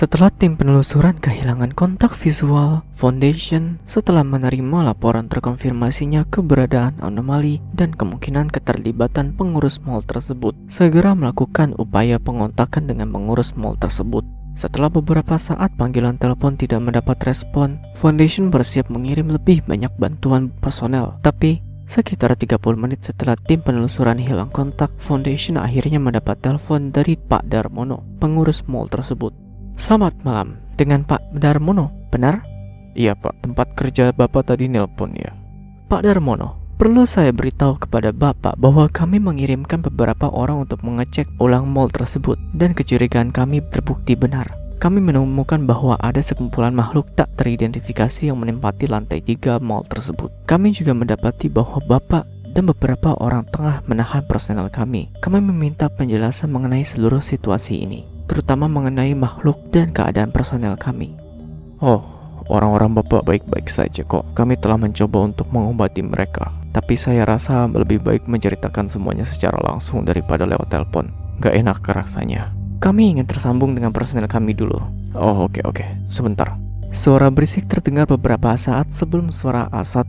Setelah tim penelusuran kehilangan kontak visual, Foundation setelah menerima laporan terkonfirmasinya keberadaan anomali dan kemungkinan keterlibatan pengurus mall tersebut, segera melakukan upaya pengontakan dengan pengurus mall tersebut. Setelah beberapa saat panggilan telepon tidak mendapat respon, Foundation bersiap mengirim lebih banyak bantuan personel. Tapi, sekitar 30 menit setelah tim penelusuran hilang kontak, Foundation akhirnya mendapat telepon dari Pak Darmono, pengurus mall tersebut. Selamat malam, dengan Pak Darmono, benar? Iya pak, tempat kerja bapak tadi nelpon ya. Pak Darmono, perlu saya beritahu kepada Bapak bahwa kami mengirimkan beberapa orang untuk mengecek ulang mall tersebut dan kecurigaan kami terbukti benar. Kami menemukan bahwa ada sekumpulan makhluk tak teridentifikasi yang menempati lantai tiga mall tersebut. Kami juga mendapati bahwa Bapak dan beberapa orang tengah menahan personel kami. Kami meminta penjelasan mengenai seluruh situasi ini terutama mengenai makhluk dan keadaan personel kami. Oh, orang-orang bapak baik-baik saja kok. Kami telah mencoba untuk mengobati mereka. Tapi saya rasa lebih baik menceritakan semuanya secara langsung daripada lewat telepon. Gak enak rasanya. Kami ingin tersambung dengan personel kami dulu. Oh, oke okay, oke. Okay. Sebentar. Suara berisik terdengar beberapa saat sebelum suara A1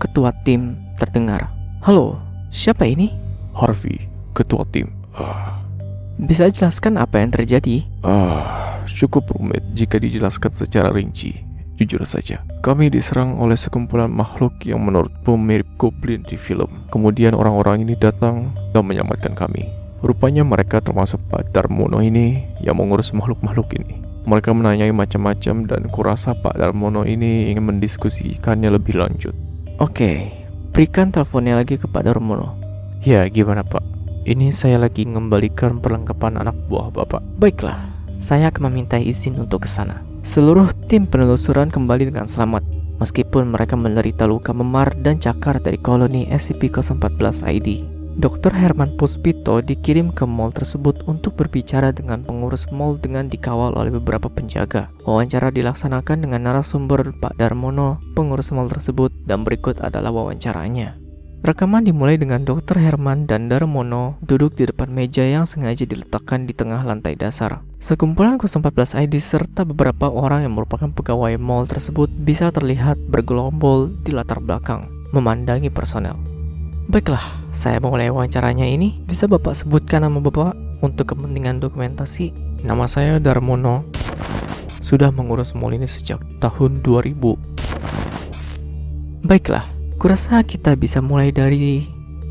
ketua tim terdengar. Halo, siapa ini? Harvey, ketua tim. Uh, bisa jelaskan apa yang terjadi? Ah, cukup rumit jika dijelaskan secara rinci. Jujur saja, kami diserang oleh sekumpulan makhluk yang menurut mirip goblin di film. Kemudian orang-orang ini datang dan menyelamatkan kami. Rupanya mereka termasuk Pak Darmono ini yang mengurus makhluk-makhluk ini. Mereka menanyai macam-macam dan kurasa Pak Darmono ini ingin mendiskusikannya lebih lanjut. Oke, berikan teleponnya lagi kepada Darmono. Ya, gimana Pak? Ini saya lagi mengembalikan perlengkapan anak buah Bapak. Baiklah, saya akan meminta izin untuk ke sana. Seluruh tim penelusuran kembali dengan selamat, meskipun mereka menderita luka memar dan cakar dari koloni SCP-014-ID. Dr. Herman Puspito dikirim ke mall tersebut untuk berbicara dengan pengurus mall dengan dikawal oleh beberapa penjaga. Wawancara dilaksanakan dengan narasumber Pak Darmono, pengurus mall tersebut, dan berikut adalah wawancaranya. Rekaman dimulai dengan Dr. Herman dan Darmono duduk di depan meja yang sengaja diletakkan di tengah lantai dasar. Sekumpulan 014 ID serta beberapa orang yang merupakan pegawai mall tersebut bisa terlihat bergelombol di latar belakang, memandangi personel. Baiklah, saya memulai wawancaranya ini. Bisa Bapak sebutkan nama Bapak untuk kepentingan dokumentasi? Nama saya Darmono. Sudah mengurus mall ini sejak tahun 2000. Baiklah, Kurasa kita bisa mulai dari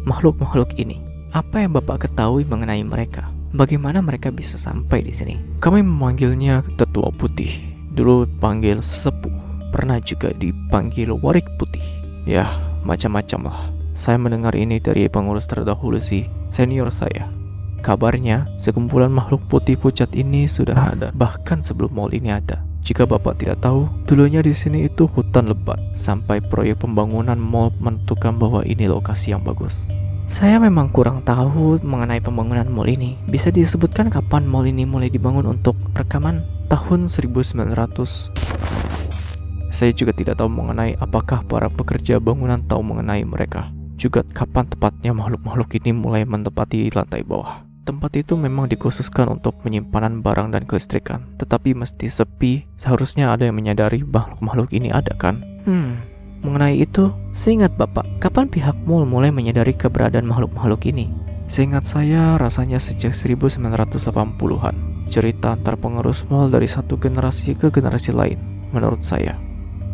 makhluk-makhluk ini. Apa yang Bapak ketahui mengenai mereka? Bagaimana mereka bisa sampai di sini? Kami memanggilnya Tetua Putih. Dulu panggil Sesepuh. Pernah juga dipanggil Warik Putih. Ya, macam-macam lah. Saya mendengar ini dari pengurus terdahulu sih, senior saya. Kabarnya, sekumpulan makhluk putih pucat ini sudah ada, bahkan sebelum mall ini ada. Jika Bapak tidak tahu, dulunya di sini itu hutan lebat, sampai proyek pembangunan mall menentukan bahwa ini lokasi yang bagus. Saya memang kurang tahu mengenai pembangunan mall ini. Bisa disebutkan kapan mall ini mulai dibangun untuk rekaman? Tahun 1900. Saya juga tidak tahu mengenai apakah para pekerja bangunan tahu mengenai mereka. Juga kapan tepatnya makhluk-makhluk ini mulai menempati lantai bawah. Tempat itu memang dikhususkan untuk penyimpanan barang dan kelistrikan, tetapi mesti sepi. Seharusnya ada yang menyadari makhluk-makhluk ini ada kan? Hmm, mengenai itu, seingat Bapak, kapan pihak mall mulai menyadari keberadaan makhluk-makhluk ini? Seingat saya, rasanya sejak 1980-an. Cerita antar pengurus mall dari satu generasi ke generasi lain, menurut saya.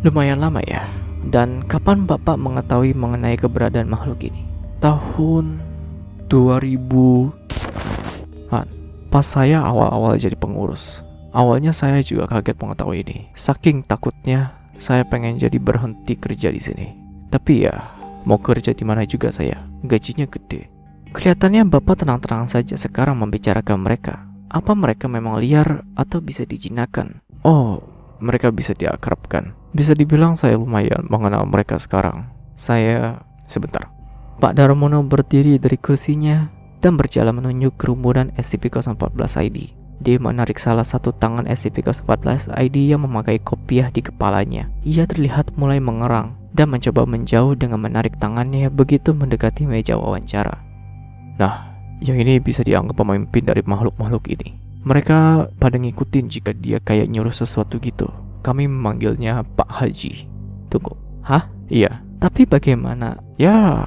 Lumayan lama ya. Dan kapan Bapak mengetahui mengenai keberadaan makhluk ini? Tahun 2000 Pas saya awal-awal jadi pengurus, awalnya saya juga kaget mengetahui ini. Saking takutnya, saya pengen jadi berhenti kerja di sini. Tapi ya, mau kerja di mana juga saya, gajinya gede. Kelihatannya Bapak tenang-tenang saja sekarang membicarakan mereka. Apa mereka memang liar atau bisa dijinakan? Oh, mereka bisa diakrabkan. Bisa dibilang saya lumayan mengenal mereka sekarang. Saya sebentar. Pak Darmono berdiri dari kursinya dan berjalan menunjuk kerumunan SCP-014-ID. Dia menarik salah satu tangan SCP-014-ID yang memakai kopiah di kepalanya. Ia terlihat mulai mengerang dan mencoba menjauh dengan menarik tangannya begitu mendekati meja wawancara. Nah, yang ini bisa dianggap pemimpin dari makhluk-makhluk ini. Mereka pada ngikutin jika dia kayak nyuruh sesuatu gitu. Kami memanggilnya Pak Haji. Tunggu, hah? Iya, Tapi bagaimana? ya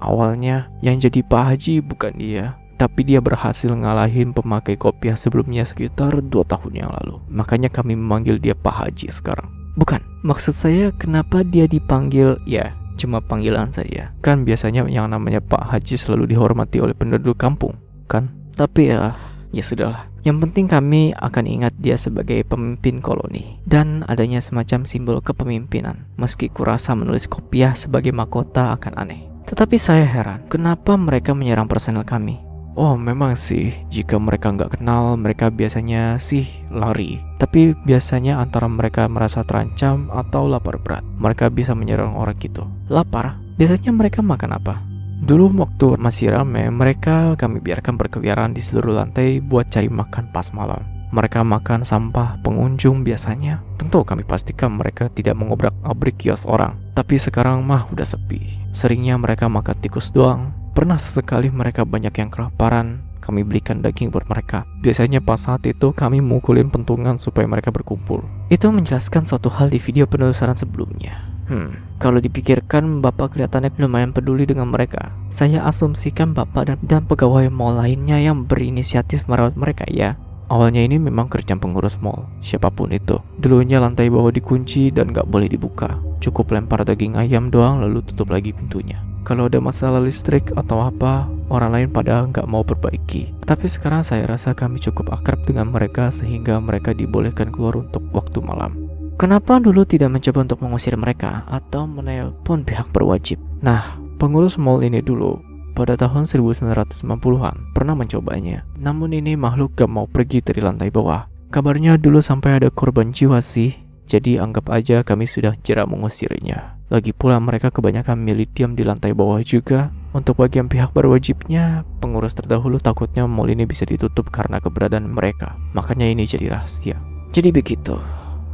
awalnya yang jadi Pak Haji bukan dia. Tapi dia berhasil ngalahin pemakai kopiah sebelumnya sekitar 2 tahun yang lalu. Makanya kami memanggil dia Pak Haji sekarang. Bukan, maksud saya kenapa dia dipanggil Ya, cuma panggilan saja. kan biasanya yang namanya Pak Haji selalu dihormati oleh penduduk kampung, kan? Tapi ya, ya sudahlah. Yang penting kami akan ingat dia sebagai pemimpin koloni dan adanya semacam simbol kepemimpinan. Meski kurasa menulis kopiah sebagai mahkota akan aneh. Tetapi saya heran, kenapa mereka menyerang personel kami? Oh memang sih, jika mereka nggak kenal, mereka biasanya sih lari. Tapi biasanya antara mereka merasa terancam atau lapar berat, mereka bisa menyerang orang gitu. Lapar? Biasanya mereka makan apa? Dulu waktu masih rame, mereka kami biarkan berkeliaran di seluruh lantai buat cari makan pas malam. Mereka makan sampah pengunjung biasanya. Tentu kami pastikan mereka tidak mengobrak-abrik kios orang. Tapi sekarang mah udah sepi. Seringnya mereka makan tikus doang. Pernah sesekali mereka banyak yang kelaparan. Kami belikan daging buat mereka. Biasanya pas saat itu kami mukulin pentungan supaya mereka berkumpul. Itu menjelaskan suatu hal di video penelusuran sebelumnya. Hmm, kalau dipikirkan Bapak kelihatannya lumayan peduli dengan mereka. Saya asumsikan Bapak dan, dan pegawai mall lainnya yang berinisiatif merawat mereka ya. Awalnya ini memang kerjaan pengurus mall, siapa pun itu. Dulunya lantai bawah dikunci dan gak boleh dibuka. Cukup lempar daging ayam doang lalu tutup lagi pintunya. Kalau ada masalah listrik atau apa, orang lain pada nggak mau perbaiki. Tapi sekarang saya rasa kami cukup akrab dengan mereka sehingga mereka dibolehkan keluar untuk waktu malam. Kenapa dulu tidak mencoba untuk mengusir mereka atau menelpon pihak berwajib? Nah, pengurus mall ini dulu pada tahun 1990-an pernah mencobanya. Namun ini makhluk gak mau pergi dari lantai bawah. Kabarnya dulu sampai ada korban jiwa sih. Jadi anggap aja kami sudah jerak mengusirnya. Lagi pula mereka kebanyakan milih diam di lantai bawah juga. Untuk bagian pihak berwajibnya, pengurus terdahulu takutnya mall ini bisa ditutup karena keberadaan mereka. Makanya ini jadi rahasia. Jadi begitu.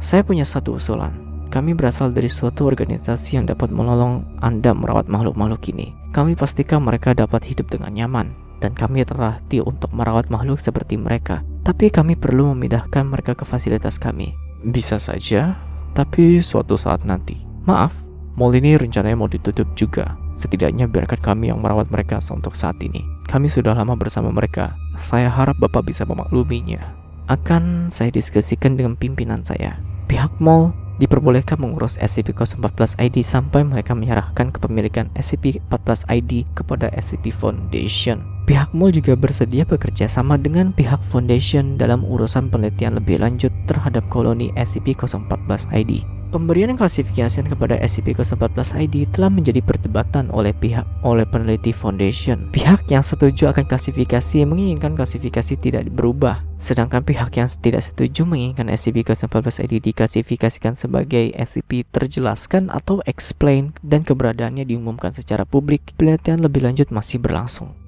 Saya punya satu usulan. Kami berasal dari suatu organisasi yang dapat menolong Anda merawat makhluk-makhluk ini. Kami pastikan mereka dapat hidup dengan nyaman. Dan kami terlatih untuk merawat makhluk seperti mereka. Tapi kami perlu memindahkan mereka ke fasilitas kami. Bisa saja, tapi suatu saat nanti. Maaf, Mall ini rencananya mau ditutup juga. Setidaknya biarkan kami yang merawat mereka untuk saat ini. Kami sudah lama bersama mereka. Saya harap Bapak bisa memakluminya. akan saya diskusikan dengan pimpinan saya. Pihak mall diperbolehkan mengurus SCP-014 ID sampai mereka menyerahkan kepemilikan SCP-14 ID kepada SCP Foundation. Pihak mall juga bersedia bekerja sama dengan pihak Foundation dalam urusan penelitian lebih lanjut terhadap koloni SCP-014 ID. Pemberian klasifikasi kepada SCP-014 ID telah menjadi perdebatan oleh pihak oleh peneliti Foundation. Pihak yang setuju akan klasifikasi menginginkan klasifikasi tidak berubah, sedangkan pihak yang tidak setuju menginginkan SCP-014 ID diklasifikasikan sebagai SCP terjelaskan atau explain dan keberadaannya diumumkan secara publik. Penelitian lebih lanjut masih berlangsung.